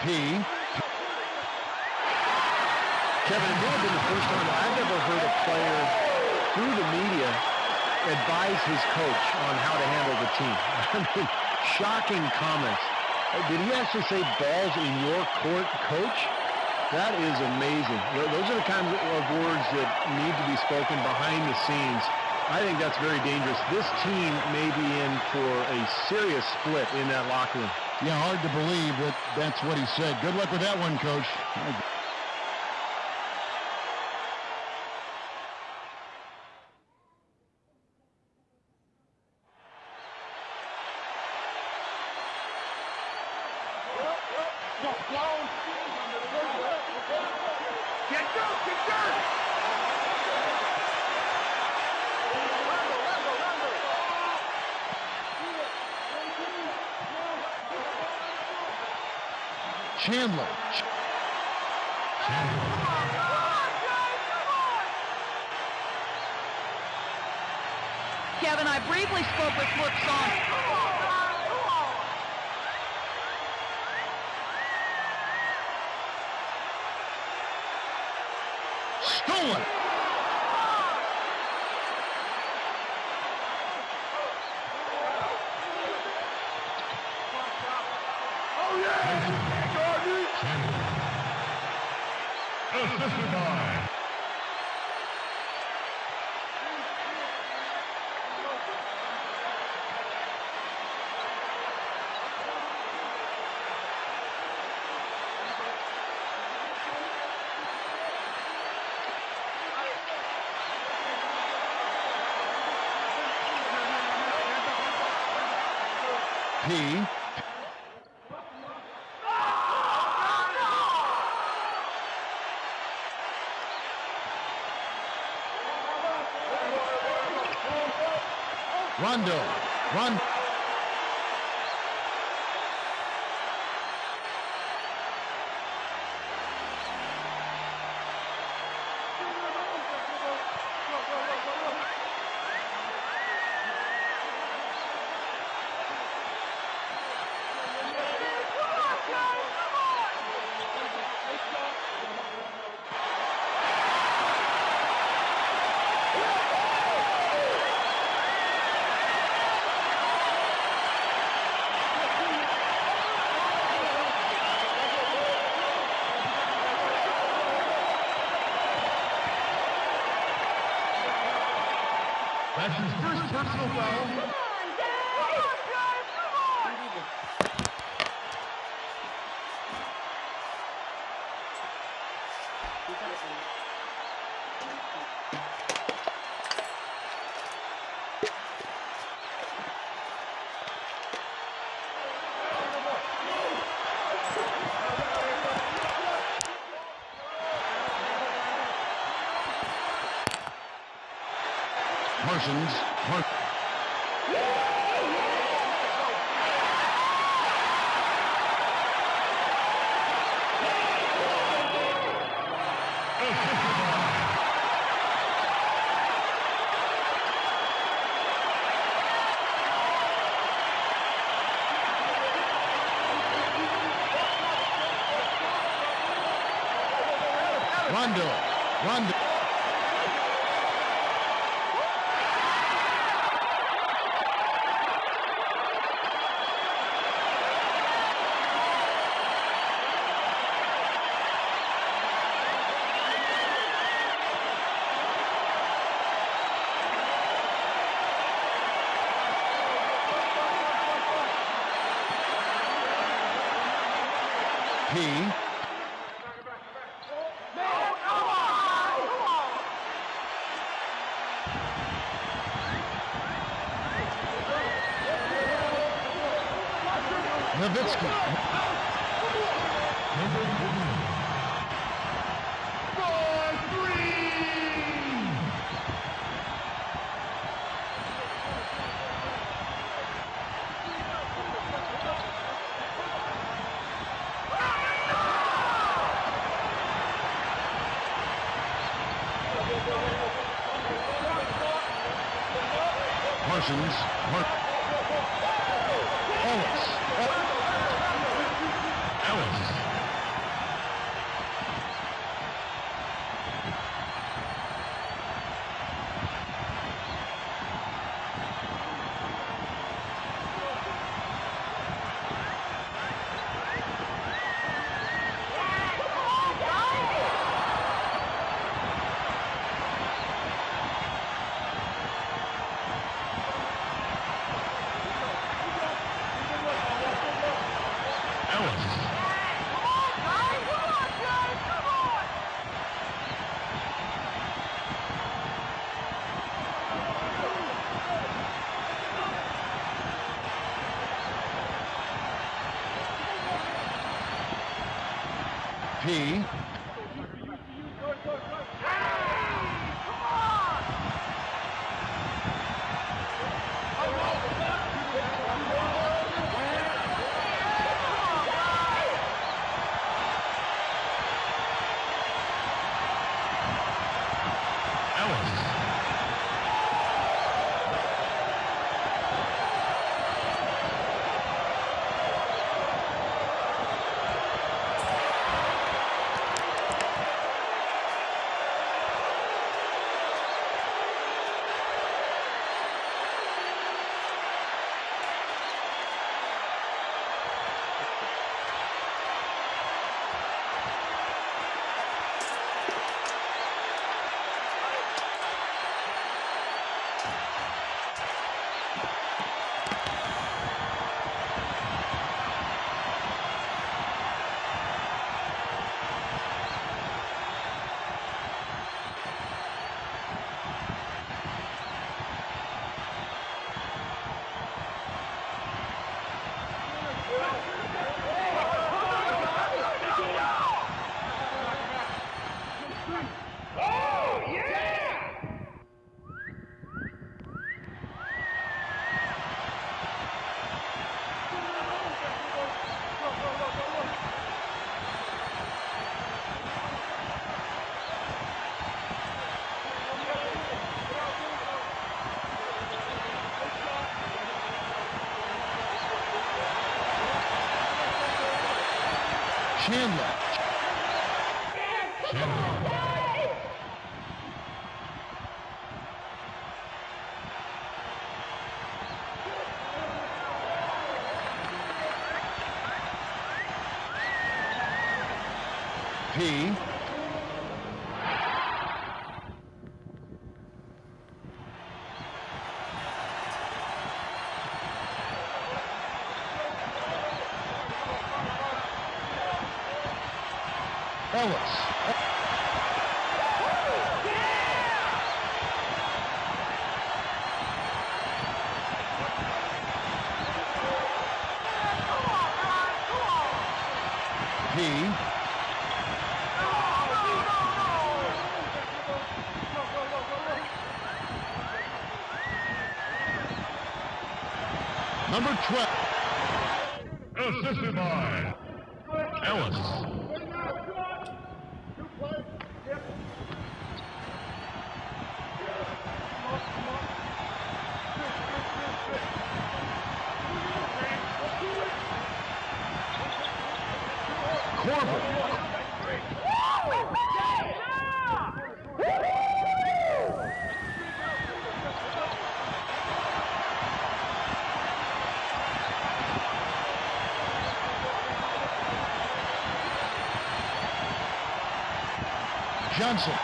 P. Kevin, it may have been the first time I've ever heard a player through the media advise his coach on how to handle the team. I mean, shocking comments. Did he actually say balls in your court, coach? That is amazing. Those are the kinds of words that need to be spoken behind the scenes. I think that's very dangerous. This team may be in for a serious split in that locker room. Yeah, hard to believe that that's what he said. Good luck with that one, Coach. Chandler. Kevin, I briefly spoke with Flip Saunders. Assisted by P. Rondo. Rondo. That's his first personal foul. Rondo. Rondo. P. Nowitzki. Number three. For three. Concussions. Mark Number 12. Assisted by Ellis. Corbin. Johnson.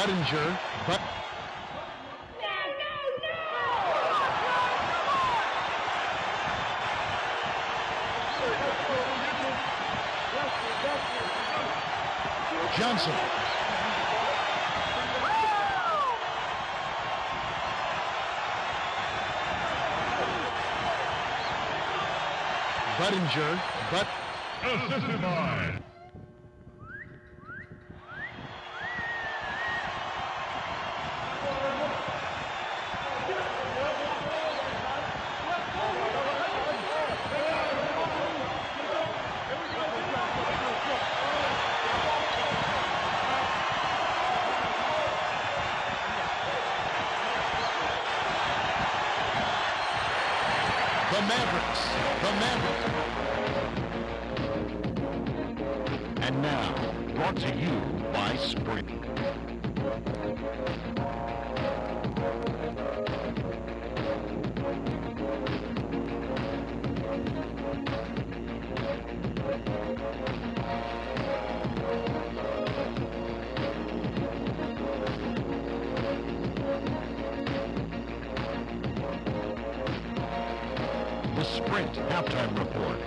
Budinger. But Johnson. Budinger. But Assisted by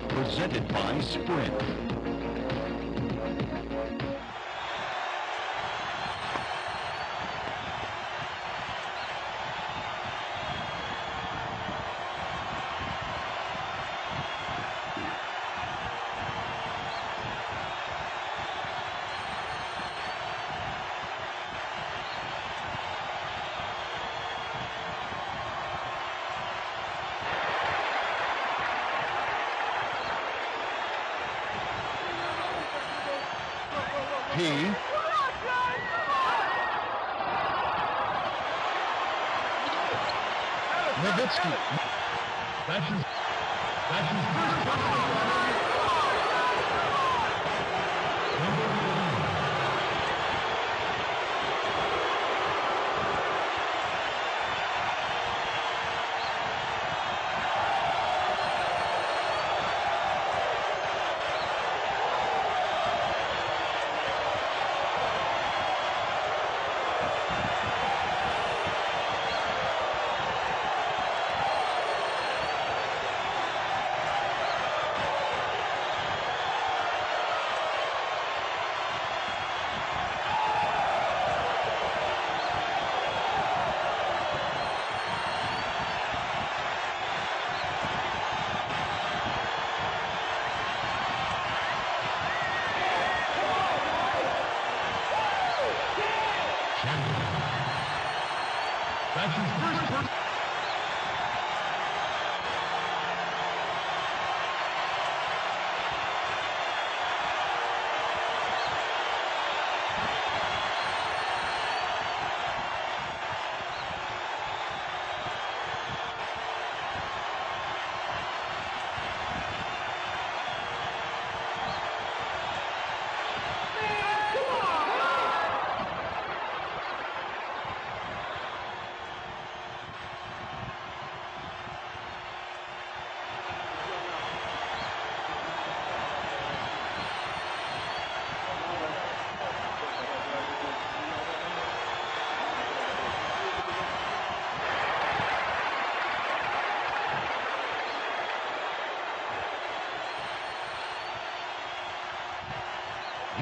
Presented by Sprint.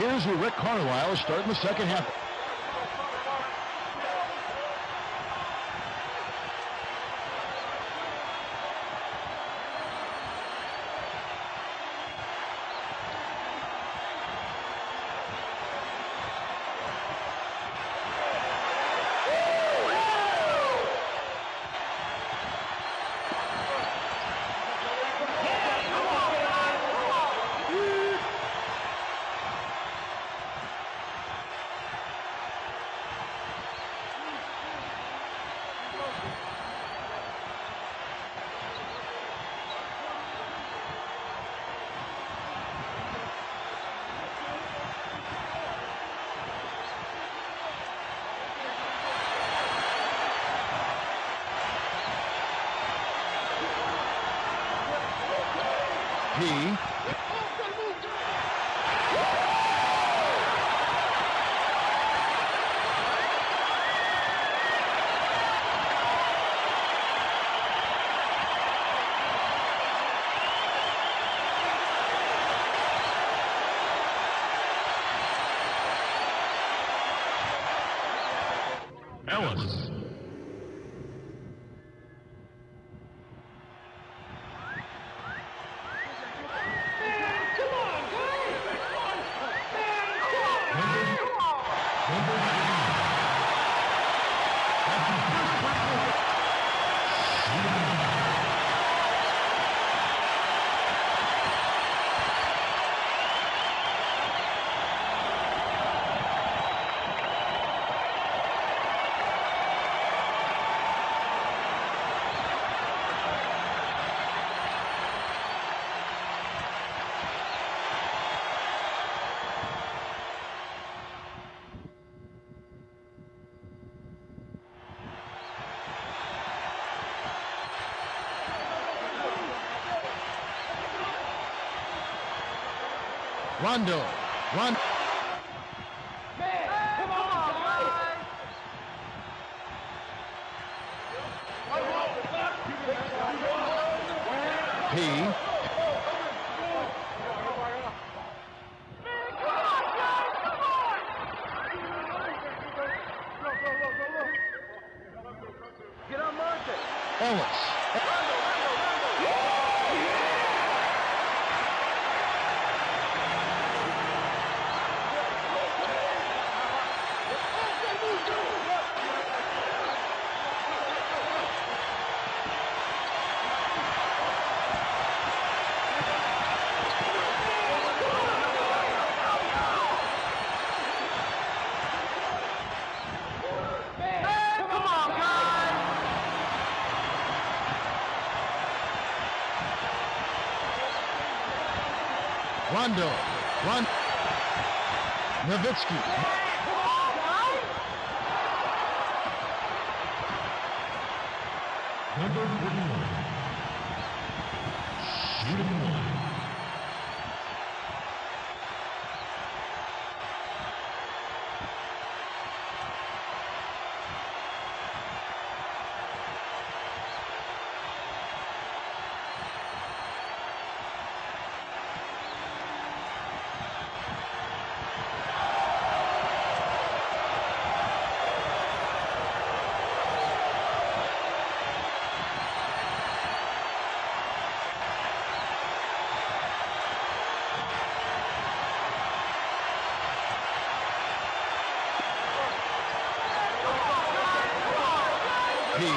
Here's who Rick Carlisle is starting the second half. P. Rondo. Rondo. P. Ellis. Come on, guys! Rondo. Ron. Nowitzki. Number 41. Shooting one. P.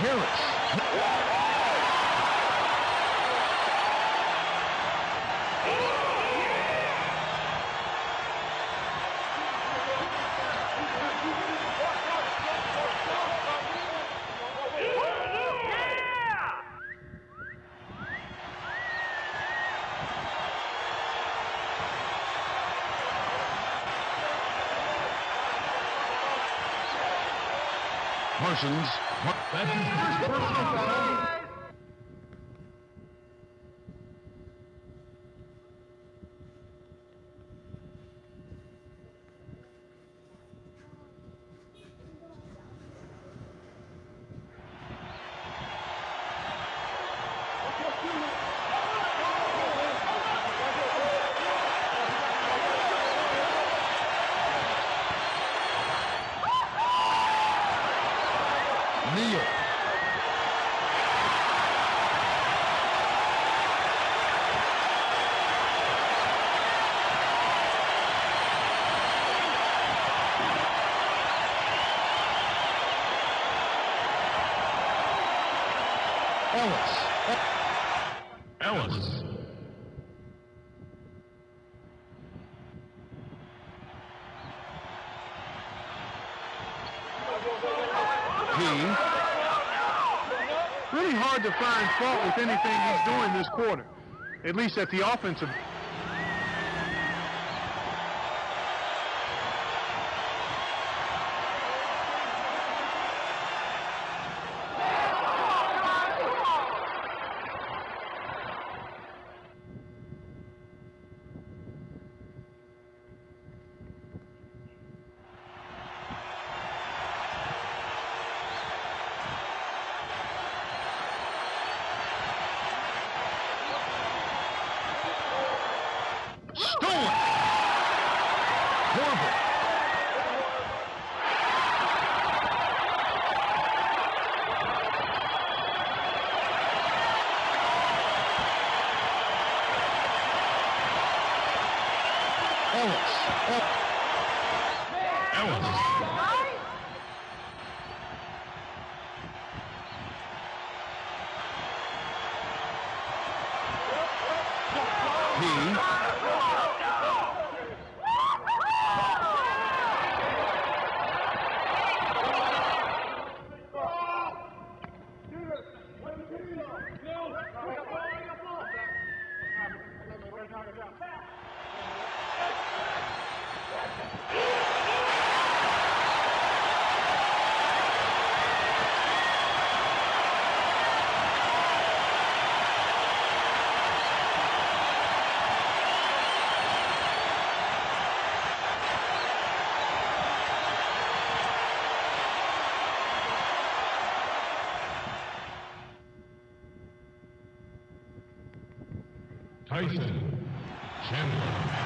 Harris. Parsons. That's his first personal foul. Neal. Ellis. Ellis. P. Really hard to find fault with anything he's doing this quarter, at least at the offensive. Tyson Chandler.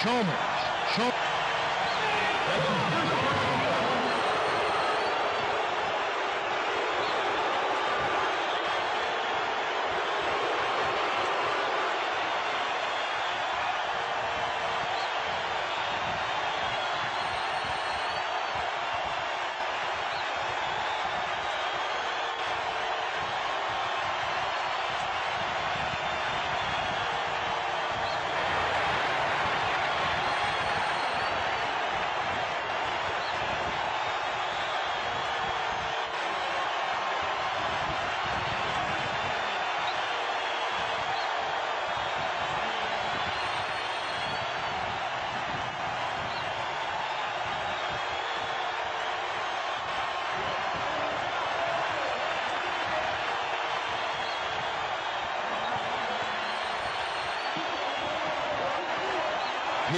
Chalmers. Chal-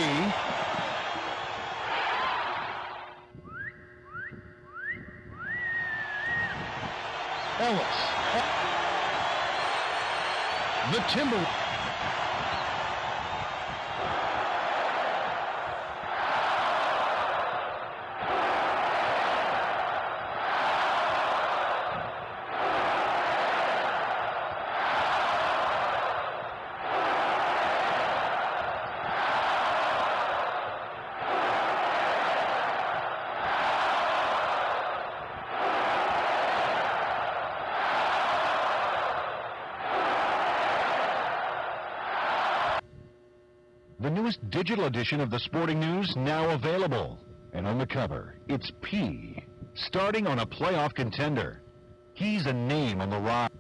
P. Ellis. The Timber. The newest digital edition of the Sporting News now available. And on the cover, it's P, starting on a playoff contender. He's a name on the rise.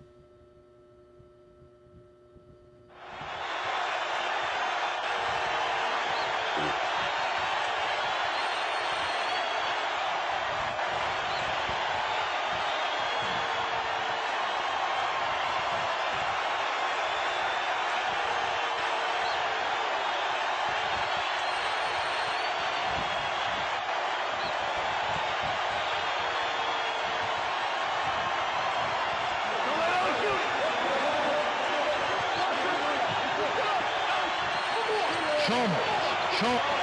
Chalmers. Chal-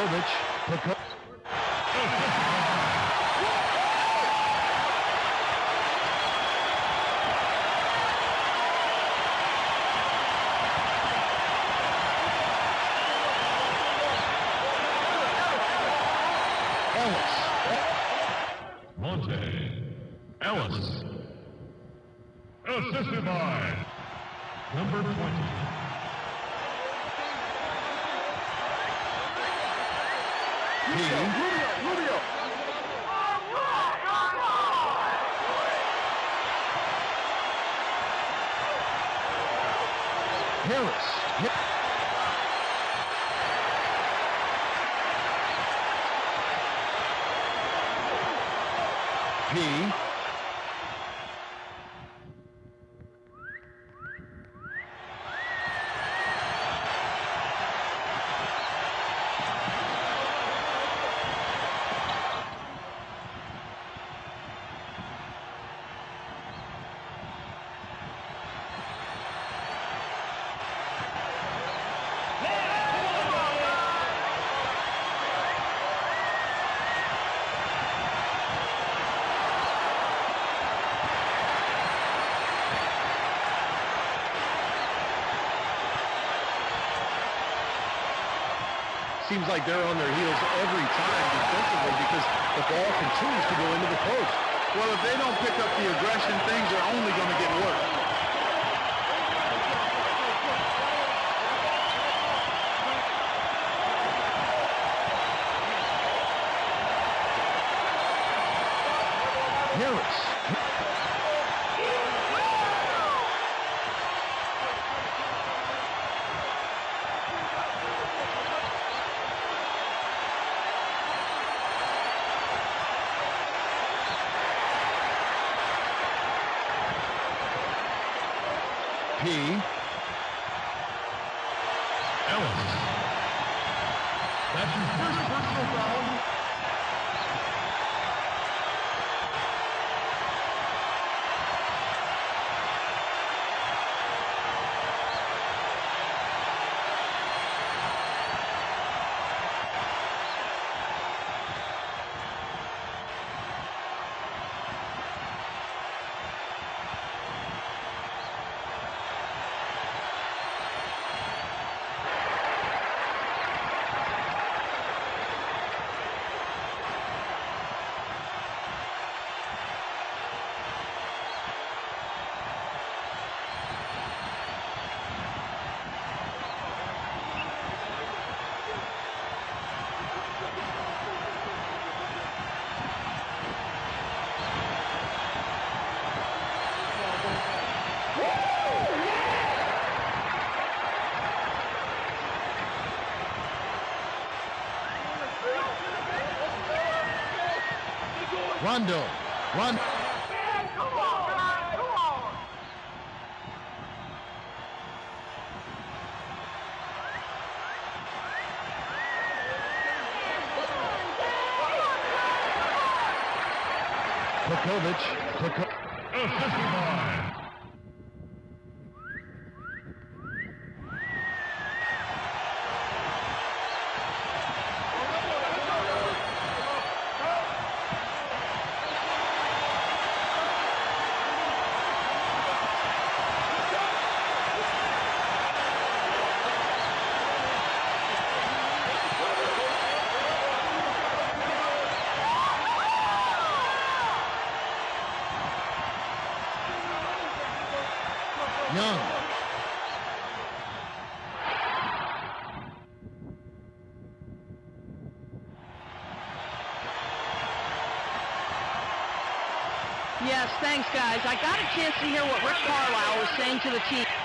Popovich. Poko- Ellis. Monta Ellis. Assisted by number 20. P. Harris. P. Seems like they're on their heels every time defensively because the ball continues to go into the post. Well, if they don't pick up the aggression, things are only going to get worse. Harris. P. Ellis. That's his first personal foul. Rondo. Rondo. Thanks, guys. I got a chance to hear what Rick Carlisle was saying to the team.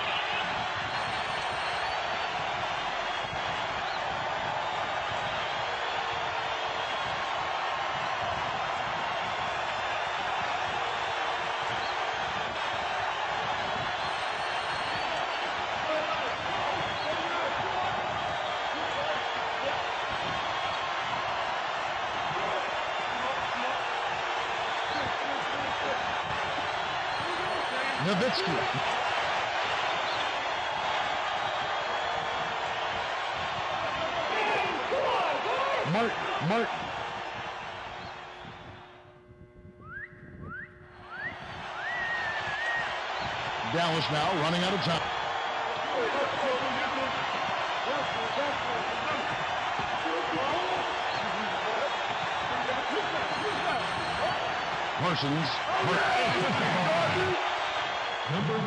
Dallas now running out of time. Parsons. number